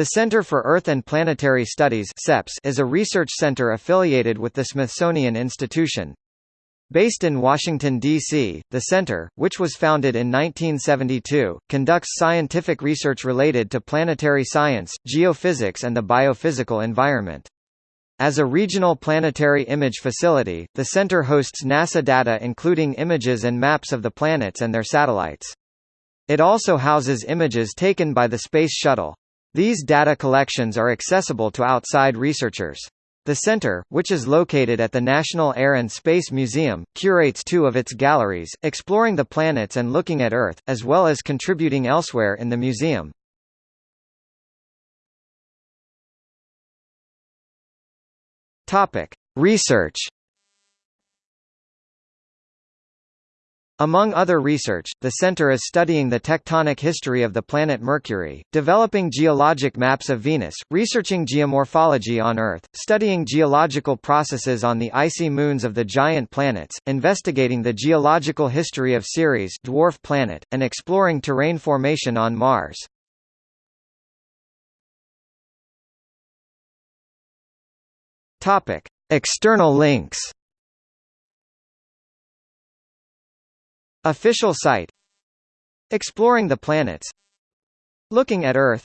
The Center for Earth and Planetary Studies is a research center affiliated with the Smithsonian Institution. Based in Washington, D.C., the center, which was founded in 1972, conducts scientific research related to planetary science, geophysics and the biophysical environment. As a regional planetary image facility, the center hosts NASA data including images and maps of the planets and their satellites. It also houses images taken by the Space Shuttle. These data collections are accessible to outside researchers. The center, which is located at the National Air and Space Museum, curates two of its galleries, exploring the planets and looking at Earth, as well as contributing elsewhere in the museum. Research Among other research, the center is studying the tectonic history of the planet Mercury, developing geologic maps of Venus, researching geomorphology on Earth, studying geological processes on the icy moons of the giant planets, investigating the geological history of Ceres dwarf planet, and exploring terrain formation on Mars. External links Official site Exploring the planets Looking at Earth